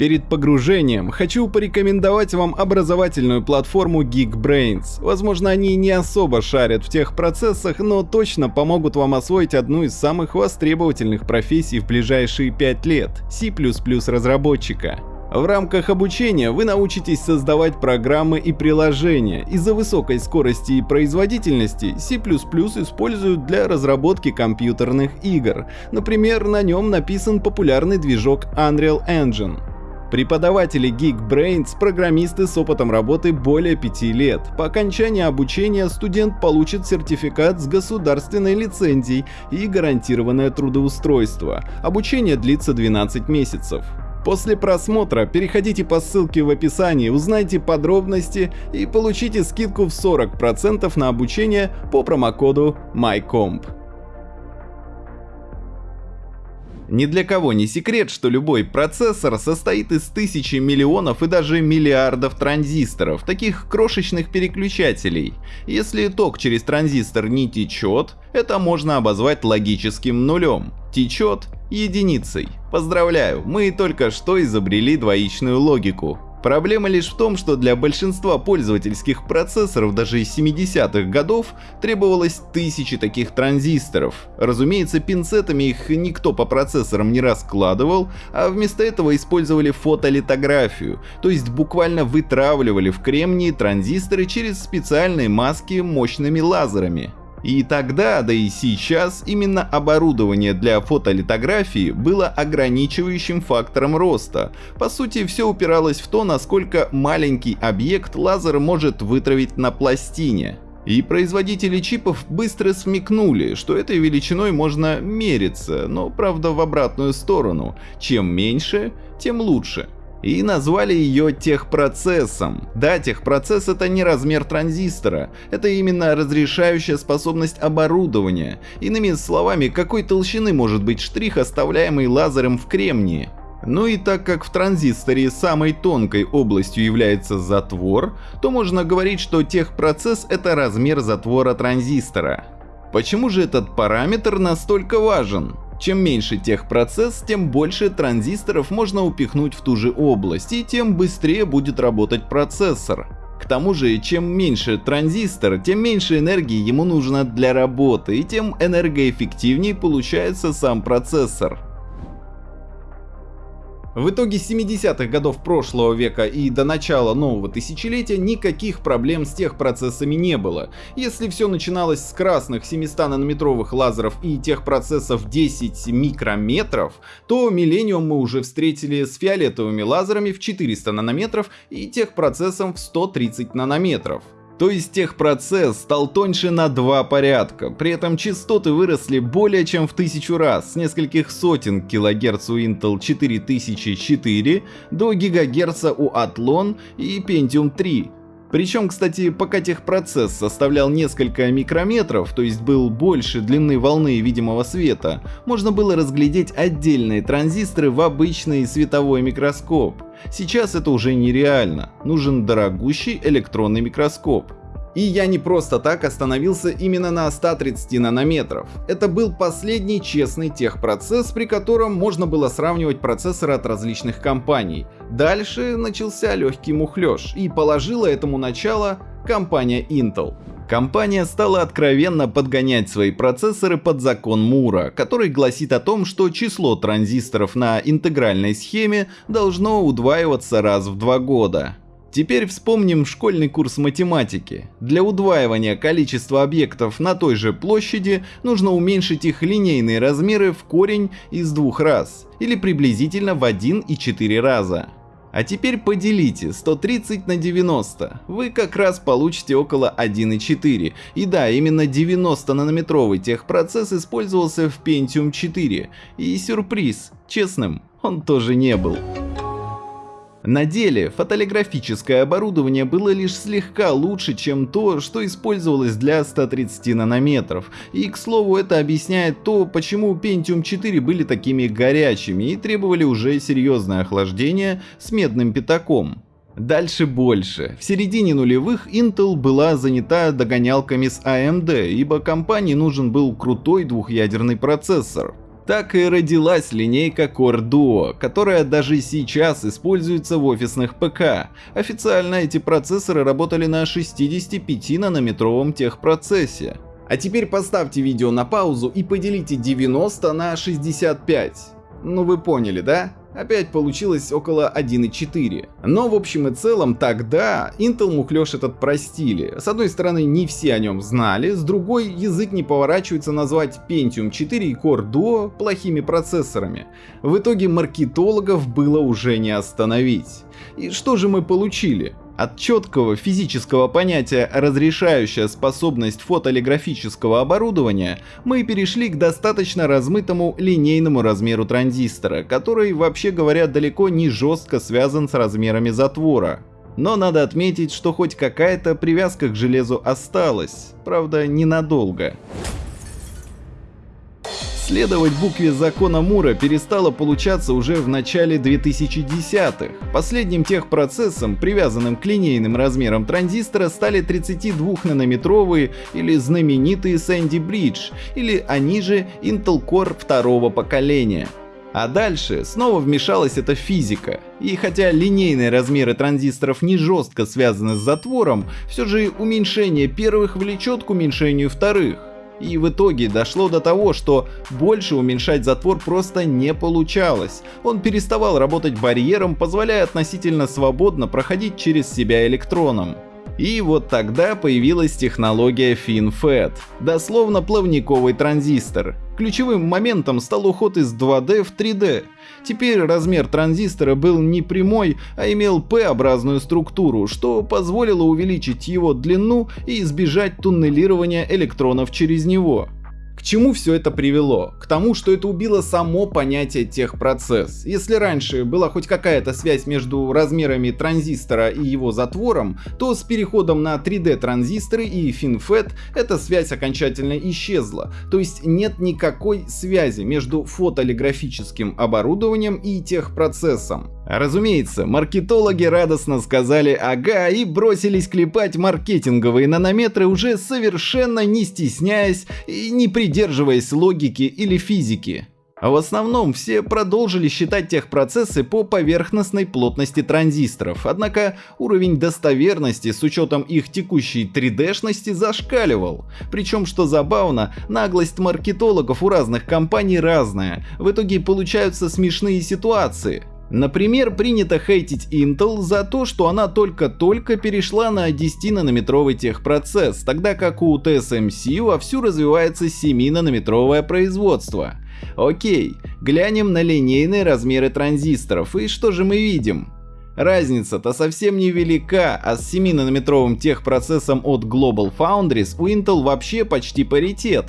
Перед погружением хочу порекомендовать вам образовательную платформу Geekbrains. Возможно, они не особо шарят в тех процессах, но точно помогут вам освоить одну из самых востребовательных профессий в ближайшие 5 лет — C++ разработчика. В рамках обучения вы научитесь создавать программы и приложения. Из-за высокой скорости и производительности C++ используют для разработки компьютерных игр. Например, на нем написан популярный движок Unreal Engine. Преподаватели Geekbrains – программисты с опытом работы более 5 лет. По окончании обучения студент получит сертификат с государственной лицензией и гарантированное трудоустройство. Обучение длится 12 месяцев. После просмотра переходите по ссылке в описании, узнайте подробности и получите скидку в 40% на обучение по промокоду MyComp. Ни для кого не секрет, что любой процессор состоит из тысячи миллионов и даже миллиардов транзисторов, таких крошечных переключателей. Если ток через транзистор не течет, это можно обозвать логическим нулем. Течет единицей. Поздравляю, мы только что изобрели двоичную логику. Проблема лишь в том, что для большинства пользовательских процессоров даже из 70-х годов требовалось тысячи таких транзисторов. Разумеется, пинцетами их никто по процессорам не раскладывал, а вместо этого использовали фотолитографию, то есть буквально вытравливали в кремнии транзисторы через специальные маски мощными лазерами. И тогда, да и сейчас, именно оборудование для фотолитографии было ограничивающим фактором роста. По сути, все упиралось в то, насколько маленький объект лазер может вытравить на пластине. И производители чипов быстро смекнули, что этой величиной можно мериться, но правда в обратную сторону. Чем меньше, тем лучше и назвали ее техпроцессом. Да, техпроцесс это не размер транзистора, это именно разрешающая способность оборудования. Иными словами, какой толщины может быть штрих, оставляемый лазером в кремнии. Ну и так как в транзисторе самой тонкой областью является затвор, то можно говорить, что техпроцесс это размер затвора транзистора. Почему же этот параметр настолько важен? Чем меньше техпроцесс, тем больше транзисторов можно упихнуть в ту же область, и тем быстрее будет работать процессор. К тому же, чем меньше транзистор, тем меньше энергии ему нужно для работы, и тем энергоэффективнее получается сам процессор. В итоге 70-х годов прошлого века и до начала нового тысячелетия никаких проблем с техпроцессами не было. Если все начиналось с красных 700-нанометровых лазеров и техпроцессов 10 микрометров, то Millennium мы уже встретили с фиолетовыми лазерами в 400 нанометров и техпроцессом в 130 нанометров. То есть техпроцесс стал тоньше на два порядка, при этом частоты выросли более чем в тысячу раз, с нескольких сотен килогерц у Intel 4004 до гигагерца у Athlon и Pentium 3. Причем, кстати, пока техпроцесс составлял несколько микрометров, то есть был больше длины волны видимого света, можно было разглядеть отдельные транзисторы в обычный световой микроскоп. Сейчас это уже нереально, нужен дорогущий электронный микроскоп. И я не просто так остановился именно на 130 нанометров. Это был последний честный техпроцесс, при котором можно было сравнивать процессоры от различных компаний. Дальше начался легкий мухлёж, и положила этому начало компания Intel. Компания стала откровенно подгонять свои процессоры под закон Мура, который гласит о том, что число транзисторов на интегральной схеме должно удваиваться раз в два года. Теперь вспомним школьный курс математики. Для удваивания количества объектов на той же площади нужно уменьшить их линейные размеры в корень из двух раз, или приблизительно в 1,4 раза. А теперь поделите 130 на 90, вы как раз получите около 1,4. И да, именно 90-нанометровый техпроцесс использовался в Pentium 4. И сюрприз, честным, он тоже не был. На деле фотолиграфическое оборудование было лишь слегка лучше, чем то, что использовалось для 130 нанометров. И к слову это объясняет то, почему Pentium 4 были такими горячими и требовали уже серьезное охлаждение с медным пятаком. Дальше больше. В середине нулевых Intel была занята догонялками с AMD, ибо компании нужен был крутой двухъядерный процессор. Так и родилась линейка Core Duo, которая даже сейчас используется в офисных ПК. Официально эти процессоры работали на 65-нанометровом техпроцессе. А теперь поставьте видео на паузу и поделите 90 на 65. Ну вы поняли, да? Опять получилось около 1.4. Но в общем и целом тогда Intel мухлёж этот простили. С одной стороны не все о нем знали, с другой язык не поворачивается назвать Pentium 4 и Core Duo плохими процессорами. В итоге маркетологов было уже не остановить. И что же мы получили? От четкого физического понятия «разрешающая способность фотолиграфического оборудования» мы перешли к достаточно размытому линейному размеру транзистора, который, вообще говоря, далеко не жестко связан с размерами затвора. Но надо отметить, что хоть какая-то привязка к железу осталась, правда ненадолго. Следовать букве закона Мура перестало получаться уже в начале 2010-х. Последним техпроцессом, привязанным к линейным размерам транзистора, стали 32-нанометровые или знаменитые Sandy Bridge, или они же Intel Core второго поколения. А дальше снова вмешалась эта физика. И хотя линейные размеры транзисторов не жестко связаны с затвором, все же уменьшение первых влечет к уменьшению вторых. И в итоге дошло до того, что больше уменьшать затвор просто не получалось. Он переставал работать барьером, позволяя относительно свободно проходить через себя электроном. И вот тогда появилась технология FinFET, дословно плавниковый транзистор. Ключевым моментом стал уход из 2D в 3D. Теперь размер транзистора был не прямой, а имел P-образную структуру, что позволило увеличить его длину и избежать туннелирования электронов через него. К чему все это привело? К тому, что это убило само понятие техпроцесс. Если раньше была хоть какая-то связь между размерами транзистора и его затвором, то с переходом на 3D транзисторы и FinFET эта связь окончательно исчезла. То есть нет никакой связи между фотолиграфическим оборудованием и техпроцессом. Разумеется, маркетологи радостно сказали «ага» и бросились клепать маркетинговые нанометры уже совершенно не стесняясь и не придерживаясь логики или физики. А в основном все продолжили считать техпроцессы по поверхностной плотности транзисторов, однако уровень достоверности с учетом их текущей 3D-шности зашкаливал. Причем, что забавно, наглость маркетологов у разных компаний разная, в итоге получаются смешные ситуации. Например, принято хейтить Intel за то, что она только-только перешла на 10-нанометровый техпроцесс, тогда как у TSMC вовсю развивается 7-нанометровое производство. Окей, глянем на линейные размеры транзисторов, и что же мы видим? Разница-то совсем не велика, а с 7-нанометровым техпроцессом от Global Foundries у Intel вообще почти паритет.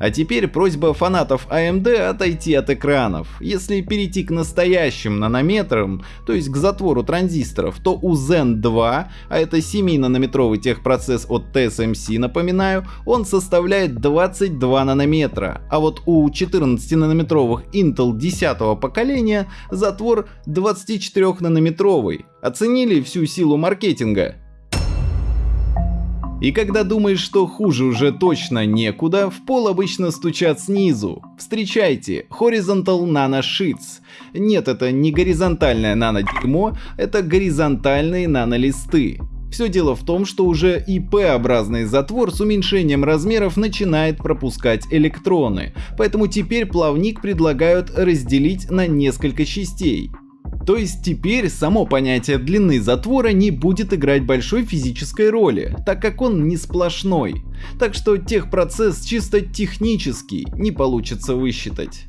А теперь просьба фанатов AMD отойти от экранов. Если перейти к настоящим нанометрам, то есть к затвору транзисторов, то у Zen 2, а это 7-нанометровый техпроцесс от TSMC, напоминаю, он составляет 22 нанометра, а вот у 14-нанометровых Intel 10 поколения затвор 24-нанометровый. Оценили всю силу маркетинга? И когда думаешь, что хуже уже точно некуда, в пол обычно стучат снизу. Встречайте, Horizontal Nano Sheets. Нет, это не горизонтальное нано-дерьмо, это горизонтальные нанолисты. Все дело в том, что уже и P-образный затвор с уменьшением размеров начинает пропускать электроны, поэтому теперь плавник предлагают разделить на несколько частей. То есть теперь само понятие длины затвора не будет играть большой физической роли, так как он не сплошной. Так что техпроцесс чисто технический не получится высчитать.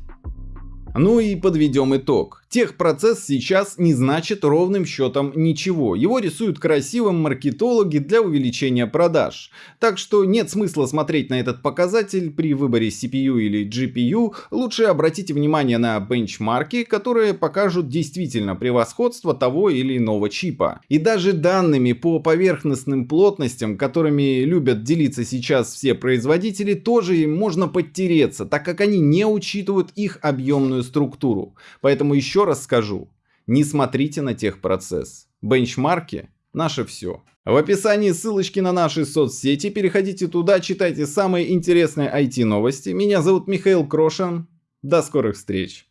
Ну и подведем итог. Техпроцесс сейчас не значит ровным счетом ничего. Его рисуют красивым маркетологи для увеличения продаж. Так что нет смысла смотреть на этот показатель при выборе CPU или GPU. Лучше обратите внимание на бенчмарки, которые покажут действительно превосходство того или иного чипа. И даже данными по поверхностным плотностям, которыми любят делиться сейчас все производители, тоже можно подтереться, так как они не учитывают их объемную структуру. Поэтому еще раз скажу, не смотрите на техпроцесс. Бенчмарки – наше все. В описании ссылочки на наши соцсети, переходите туда, читайте самые интересные IT новости. Меня зовут Михаил Крошин. До скорых встреч!